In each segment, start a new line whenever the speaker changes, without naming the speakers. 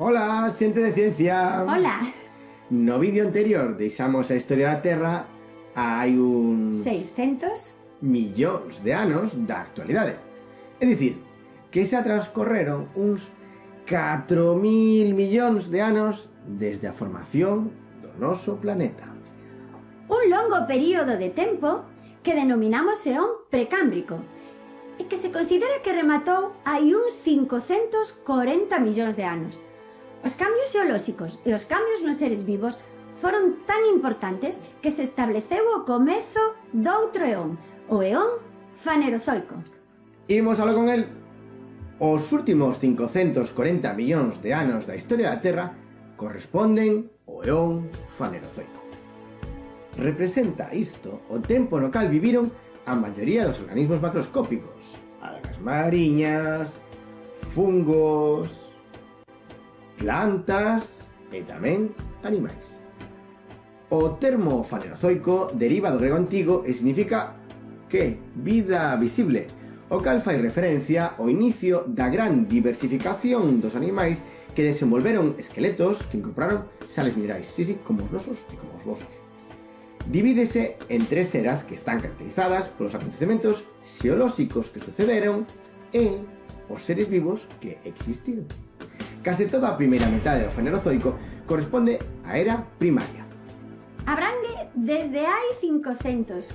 Hola, xente de ciencia.
Hola.
No vídeo anterior deixamos a historia da Terra hai uns...
600
millóns de anos da actualidade. É dicir, que xa transcorreron uns 4.000 millóns de anos desde a formación do noso planeta.
Un longo período de tempo que denominamos eón precámbrico e que se considera que rematou hai uns 540 millóns de anos. Os cambios xeolóxicos e os cambios nos seres vivos foron tan importantes que se estableceu o comezo doutro eón, o eón fanerozoico.
Imos aló con el. Os últimos 540 millóns de anos da historia da Terra corresponden ao eón fanerozoico. Representa isto o tempo no cal viviron a maioría dos organismos macroscópicos, algas mariñas, fungos, plantas e tamén animais. O termo fanerozoico deriva do grego antigo e significa que vida visible, o cal fai referencia ao inicio da gran diversificación dos animais que desenvolveron esqueletos que incorporaron sales minerais, sí, sí, como os nosos e como os vosos. Divídese en tres eras que están caracterizadas polos acontecementos xeolóxicos que sucederon e os seres vivos que existiron. Case toda a primeira metade do Fenerozoico corresponde á era primaria.
Abrangue desde hai 540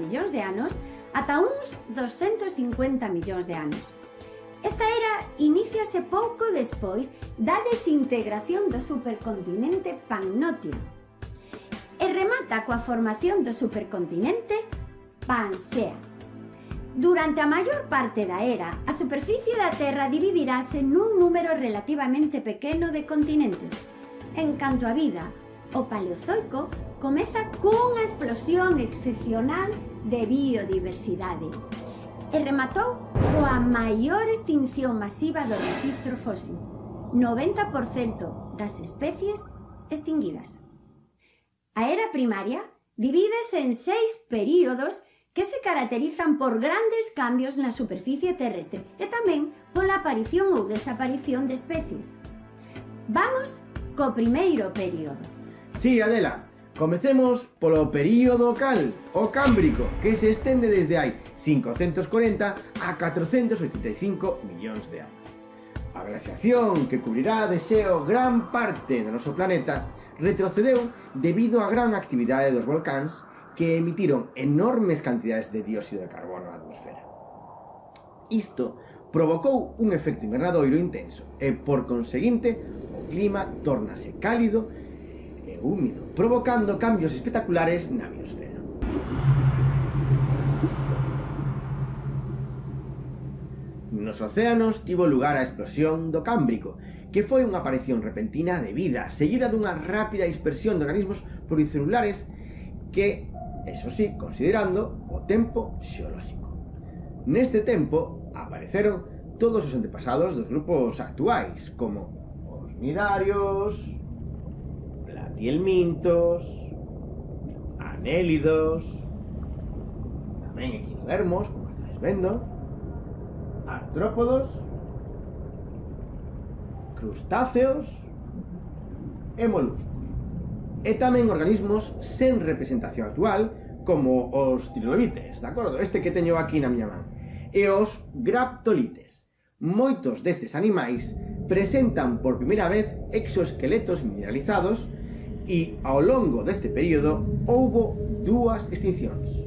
millóns de anos ata uns 250 millóns de anos. Esta era iníciase pouco despois da desintegración do supercontinente Pannótio e remata coa formación do supercontinente Pansea. Durante a maior parte da era, a superficie da Terra dividirase nun número relativamente pequeno de continentes. En canto á vida, o Paleozoico comeza cunha explosión excepcional de biodiversidade e rematou coa maior extinción masiva do registro fósil, 90% das especies extinguidas. A era primaria divídese en seis períodos que se caracterizan por grandes cambios na superficie terrestre e tamén pola aparición ou desaparición de especies. Vamos co primeiro período.
Sí, Adela, comecemos polo período cal, o cámbrico, que se estende desde hai 540 a 485 millóns de anos. A glaciación que cubrirá de xeo gran parte do noso planeta retrocedeu debido á gran actividade dos volcáns que emitiron enormes cantidades de dióxido de carbono á atmosfera. Isto provocou un efecto invernadoiro intenso e, por conseguinte, o clima tornase cálido e húmido, provocando cambios espectaculares na biosfera. Nos océanos tivo lugar a explosión do Cámbrico, que foi unha aparición repentina de vida, seguida dunha rápida dispersión de organismos pluricelulares que Eso sí, considerando o tempo xeolóxico. Neste tempo apareceron todos os antepasados dos grupos actuais, como os nidarios, platielmintos, anélidos, tamén equinodermos, como estáis vendo, artrópodos, crustáceos e moluscos e tamén organismos sen representación actual, como os trilobites, de acordo? Este que teño aquí na miña man. E os graptolites. Moitos destes animais presentan por primeira vez exoesqueletos mineralizados e ao longo deste período houbo dúas extincións.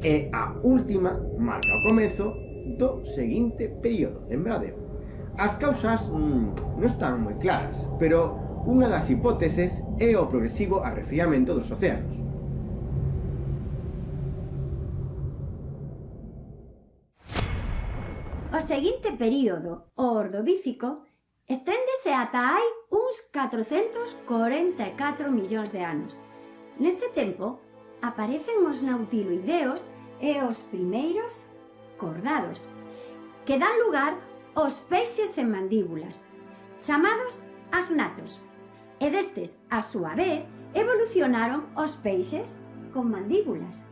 E a última marca o comezo do seguinte período, lembrade. As causas mmm, non están moi claras, pero unha das hipóteses é o progresivo arrefriamento dos océanos.
O seguinte período, o Ordovícico, esténdese ata hai uns 444 millóns de anos. Neste tempo, aparecen os nautiloideos e os primeiros cordados, que dan lugar aos peixes en mandíbulas, chamados agnatos. E destes, a súa vez, evolucionaron os peixes con mandíbulas.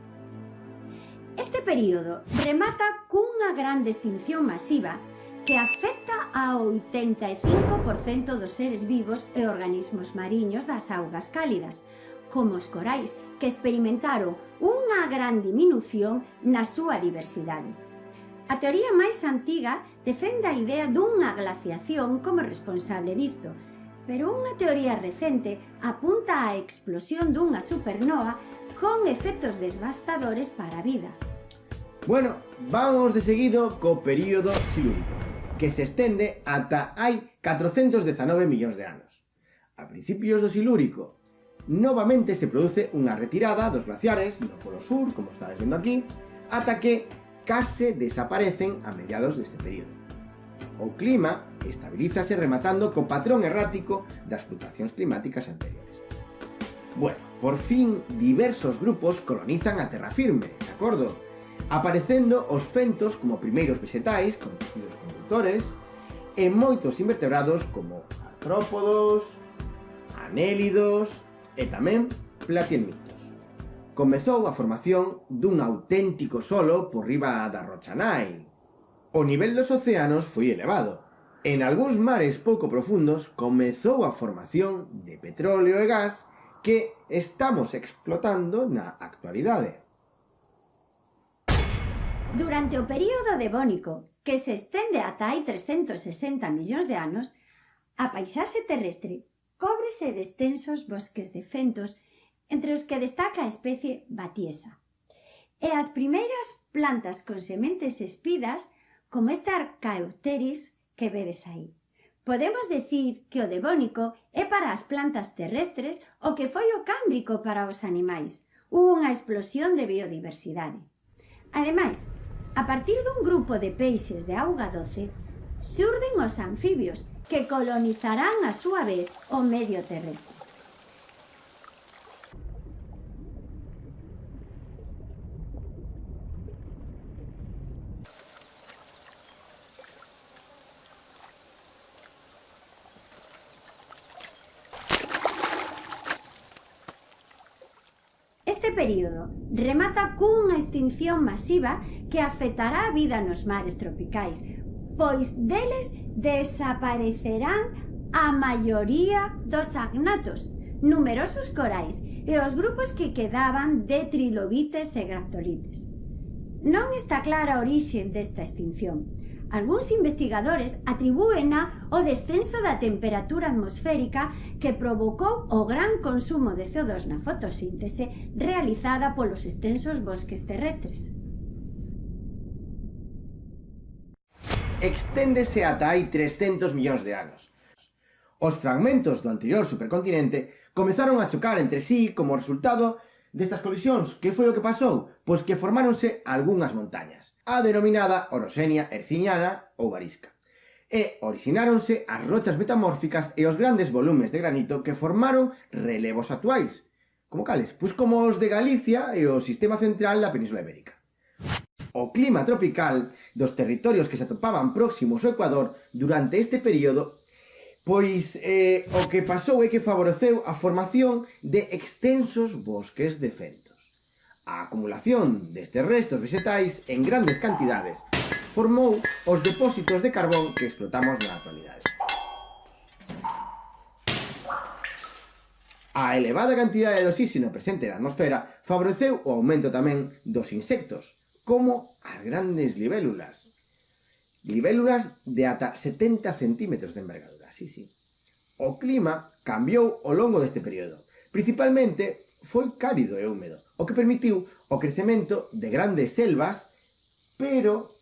Este período remata cunha gran extinción masiva que afecta ao 85% dos seres vivos e organismos mariños das augas cálidas, como os corais, que experimentaron unha gran diminución na súa diversidade. A teoría máis antiga defende a idea dunha glaciación como responsable disto, pero unha teoría recente apunta á explosión dunha supernova con efectos devastadores para a vida.
Bueno, vamos de seguido co período silúrico, que se estende ata hai 419 millóns de anos. A principios do silúrico, novamente se produce unha retirada dos glaciares no Polo Sur, como estáis vendo aquí, ata que case desaparecen a mediados deste período. O clima estabilízase rematando co patrón errático das fluctuacións climáticas anteriores. Bueno, por fin diversos grupos colonizan a terra firme, de acordo? Aparecendo os fentos como primeiros vegetais, con tecidos condutores, e moitos invertebrados como artrópodos, anélidos e tamén platielmintos. Comezou a formación dun auténtico solo por riba da Rochanai, o nivel dos océanos foi elevado. En algúns mares pouco profundos comezou a formación de petróleo e gas que estamos explotando na actualidade.
Durante o período devónico, que se estende ata hai 360 millóns de anos, a paisaxe terrestre cóbrese de extensos bosques de fentos entre os que destaca a especie batiesa. E as primeiras plantas con sementes espidas como esta arcaeuteris que vedes aí. Podemos decir que o devónico é para as plantas terrestres o que foi o cámbrico para os animais, unha explosión de biodiversidade. Ademais, a partir dun grupo de peixes de auga doce, surden os anfibios que colonizarán a súa vez o medio terrestre. período remata cunha extinción masiva que afectará a vida nos mares tropicais, pois deles desaparecerán a maioría dos agnatos, numerosos corais e os grupos que quedaban de trilobites e graptolites. Non está clara a orixe desta extinción, Algúns investigadores atribúena ao descenso da temperatura atmosférica que provocou o gran consumo de CO2 na fotosíntese realizada polos extensos bosques terrestres.
Exténdese ata hai 300 millóns de anos. Os fragmentos do anterior supercontinente comezaron a chocar entre sí como resultado destas colisións, que foi o que pasou? Pois que formáronse algunhas montañas, a denominada Orosenia Erciniana ou Varisca. E orixináronse as rochas metamórficas e os grandes volumes de granito que formaron relevos actuais. Como cales? Pois como os de Galicia e o sistema central da Península Ibérica. O clima tropical dos territorios que se atopaban próximos ao Ecuador durante este período Pois eh, o que pasou é que favoreceu a formación de extensos bosques de fentos. A acumulación destes restos vegetais en grandes cantidades formou os depósitos de carbón que explotamos na actualidade. A elevada cantidade de oxígeno presente na atmosfera favoreceu o aumento tamén dos insectos, como as grandes libélulas. Libélulas de ata 70 centímetros de envergadura sí, sí. O clima cambiou ao longo deste período. Principalmente foi cálido e húmedo, o que permitiu o crecemento de grandes selvas, pero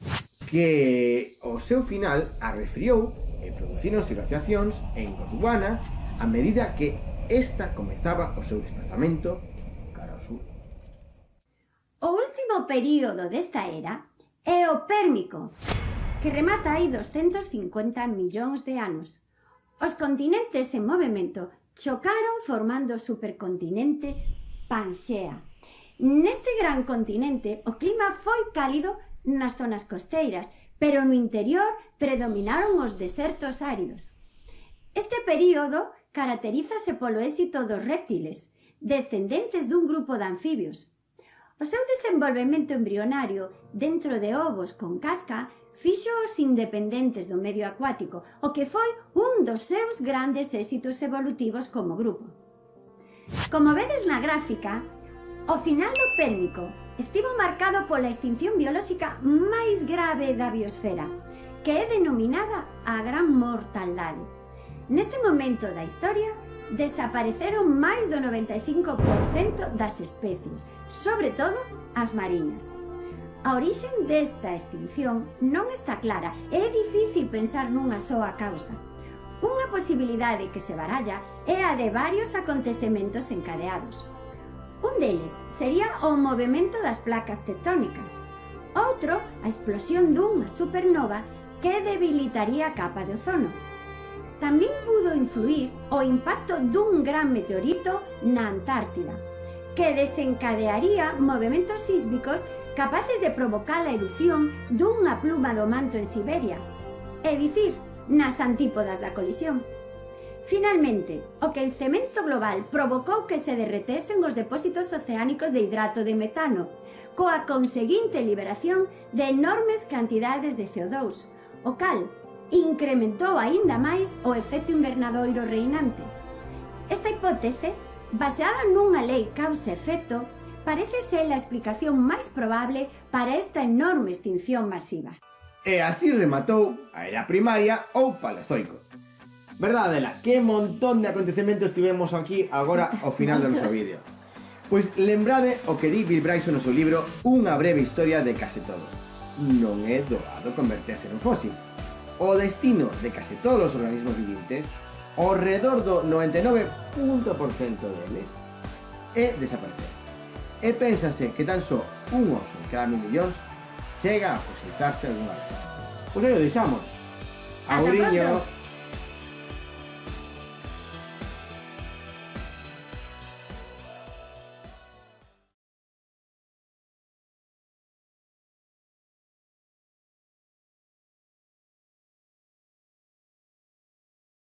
que ao seu final arrefriou e producíronse glaciacións en Gondwana a medida que esta comezaba o seu desplazamento cara ao sur.
O último período desta era é o Pérmico, que remata hai 250 millóns de anos. Os continentes en movimento chocaron formando o supercontinente Panxea. Neste gran continente o clima foi cálido nas zonas costeiras, pero no interior predominaron os desertos áridos. Este período caracterízase polo éxito dos réptiles, descendentes dun grupo de anfibios. O seu desenvolvemento embrionario dentro de ovos con casca fíxoos independentes do medio acuático, o que foi un dos seus grandes éxitos evolutivos como grupo. Como vedes na gráfica, o final do Pérmico estivo marcado pola extinción biolóxica máis grave da biosfera, que é denominada a Gran mortalidade. Neste momento da historia, desapareceron máis do 95% das especies, sobre todo as mariñas. A orixen desta extinción non está clara e é difícil pensar nunha soa causa. Unha posibilidade que se baralla é a de varios acontecementos encadeados. Un deles sería o movimento das placas tectónicas. Outro, a explosión dunha supernova que debilitaría a capa de ozono. Tamén pudo influir o impacto dun gran meteorito na Antártida, que desencadearía movimentos sísmicos capaces de provocar a erupción dunha pluma do manto en Siberia, é dicir, nas antípodas da colisión. Finalmente, o quencemento global provocou que se derretesen os depósitos oceánicos de hidrato de metano, coa conseguinte liberación de enormes cantidades de CO2, o cal incrementou aínda máis o efecto invernadoiro reinante. Esta hipótese, baseada nunha lei causa-efecto, parece ser la explicación máis probable para esta enorme extinción masiva.
E así rematou a era primaria ou palezoico. Verdad, Adela, que montón de acontecementos tivemos aquí agora ao final do noso vídeo. Pois lembrade o que di Bill Bryson no seu libro Unha breve historia de case todo. Non é doado converterse en fósil. O destino de case todos os organismos vivintes, ao redor do 99.% deles, é desaparecer. E pénsase que tan só un oso en cada mil millóns chega a positarse algunha vez. Pois aí o deixamos. Auriño.